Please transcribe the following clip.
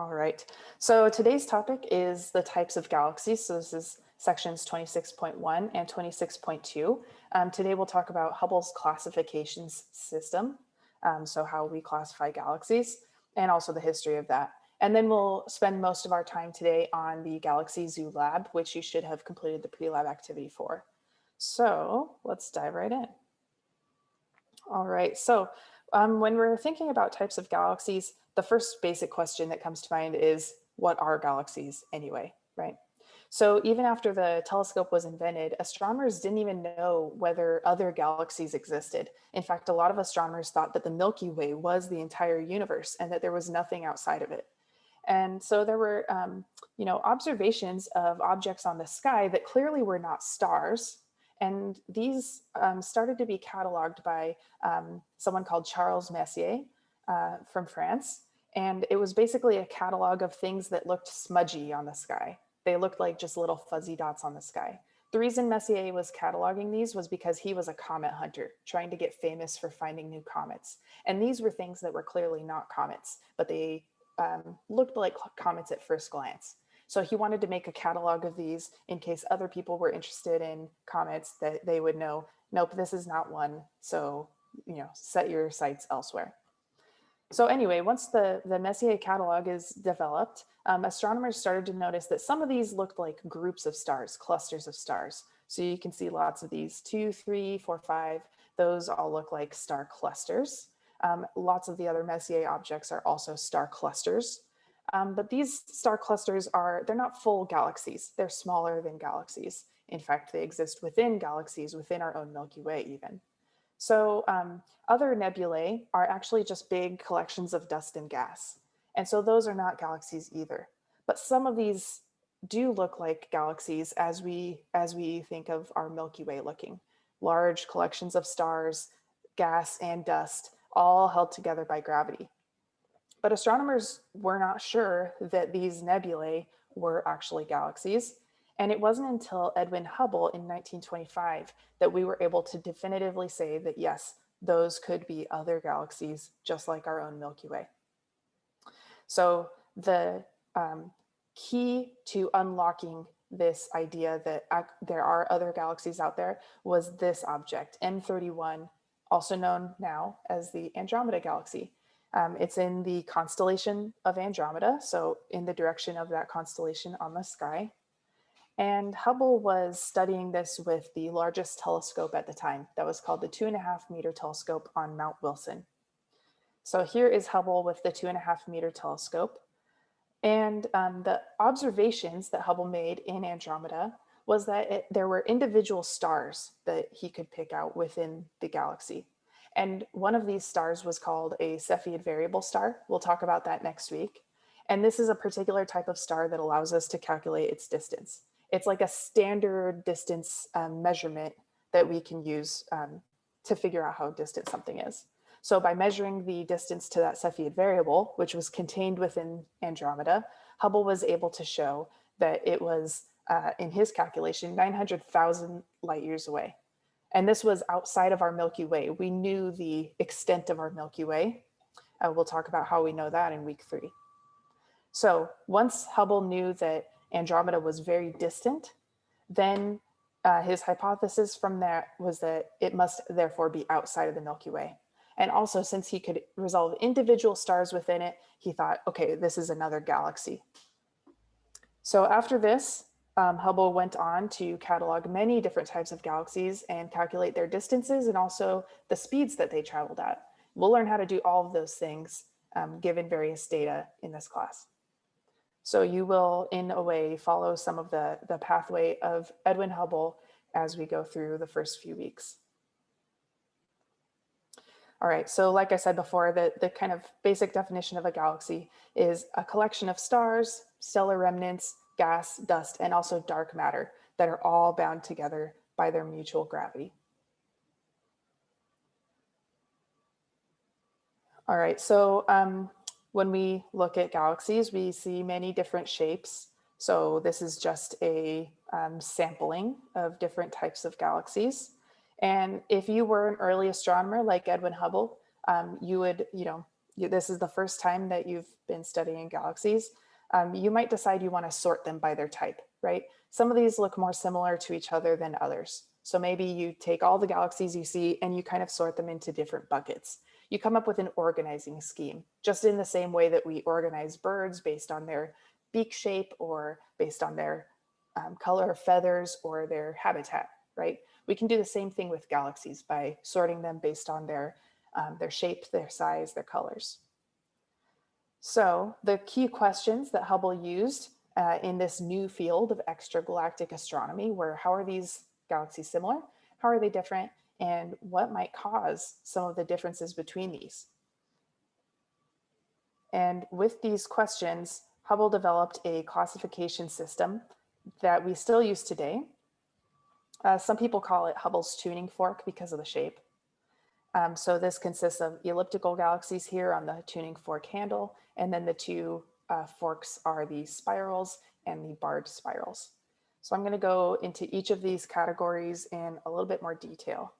All right, so today's topic is the types of galaxies. So this is sections 26.1 and 26.2. Um, today we'll talk about Hubble's classifications system, um, so how we classify galaxies, and also the history of that. And then we'll spend most of our time today on the Galaxy Zoo Lab, which you should have completed the pre-lab activity for. So let's dive right in. All right, so um, when we're thinking about types of galaxies, the first basic question that comes to mind is what are galaxies anyway, right? So even after the telescope was invented, astronomers didn't even know whether other galaxies existed. In fact, a lot of astronomers thought that the Milky Way was the entire universe and that there was nothing outside of it. And so there were, um, you know, observations of objects on the sky that clearly were not stars, and these um, started to be cataloged by um, someone called Charles Messier uh, from France. And it was basically a catalog of things that looked smudgy on the sky. They looked like just little fuzzy dots on the sky. The reason Messier was cataloging these was because he was a comet hunter, trying to get famous for finding new comets. And these were things that were clearly not comets, but they um, looked like comets at first glance. So he wanted to make a catalog of these in case other people were interested in comets that they would know, nope, this is not one. So, you know, set your sights elsewhere. So anyway, once the, the Messier catalog is developed, um, astronomers started to notice that some of these looked like groups of stars, clusters of stars. So you can see lots of these, two, three, four, five, those all look like star clusters. Um, lots of the other Messier objects are also star clusters. Um, but these star clusters are, they're not full galaxies. They're smaller than galaxies. In fact, they exist within galaxies, within our own Milky Way even. So um, other nebulae are actually just big collections of dust and gas. And so those are not galaxies either. But some of these do look like galaxies as we, as we think of our Milky Way looking. Large collections of stars, gas and dust, all held together by gravity. But astronomers were not sure that these nebulae were actually galaxies. And it wasn't until Edwin Hubble in 1925 that we were able to definitively say that yes, those could be other galaxies just like our own Milky Way. So the um, key to unlocking this idea that there are other galaxies out there was this object, M31, also known now as the Andromeda Galaxy. Um, it's in the constellation of Andromeda, so in the direction of that constellation on the sky. And Hubble was studying this with the largest telescope at the time that was called the two and a half meter telescope on Mount Wilson. So here is Hubble with the two and a half meter telescope. And um, the observations that Hubble made in Andromeda was that it, there were individual stars that he could pick out within the galaxy. And one of these stars was called a Cepheid variable star. We'll talk about that next week. And this is a particular type of star that allows us to calculate its distance. It's like a standard distance um, measurement that we can use um, to figure out how distant something is. So by measuring the distance to that Cepheid variable, which was contained within Andromeda, Hubble was able to show that it was, uh, in his calculation, 900,000 light years away. And this was outside of our Milky Way. We knew the extent of our Milky Way. Uh, we'll talk about how we know that in week three. So once Hubble knew that Andromeda was very distant, then uh, his hypothesis from that was that it must therefore be outside of the Milky Way. And also since he could resolve individual stars within it, he thought, okay, this is another galaxy. So after this, um, Hubble went on to catalog many different types of galaxies and calculate their distances and also the speeds that they traveled at. We'll learn how to do all of those things um, given various data in this class. So you will, in a way, follow some of the, the pathway of Edwin Hubble as we go through the first few weeks. All right, so like I said before, the, the kind of basic definition of a galaxy is a collection of stars, stellar remnants, gas, dust, and also dark matter that are all bound together by their mutual gravity. All right, so um, when we look at galaxies, we see many different shapes. So this is just a um, sampling of different types of galaxies. And if you were an early astronomer like Edwin Hubble, um, you would, you know, you, this is the first time that you've been studying galaxies, um, you might decide you want to sort them by their type, right? Some of these look more similar to each other than others. So maybe you take all the galaxies you see and you kind of sort them into different buckets. You come up with an organizing scheme, just in the same way that we organize birds based on their beak shape or based on their um, color of feathers or their habitat, right? We can do the same thing with galaxies by sorting them based on their, um, their shape, their size, their colors. So the key questions that Hubble used uh, in this new field of extragalactic astronomy were how are these galaxies similar? How are they different? And what might cause some of the differences between these? And with these questions, Hubble developed a classification system that we still use today. Uh, some people call it Hubble's tuning fork because of the shape. Um, so this consists of elliptical galaxies here on the tuning fork handle, and then the two uh, forks are the spirals and the barred spirals. So I'm going to go into each of these categories in a little bit more detail.